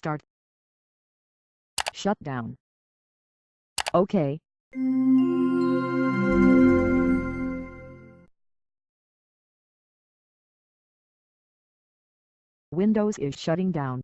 Start. Shut down. OK. Windows is shutting down.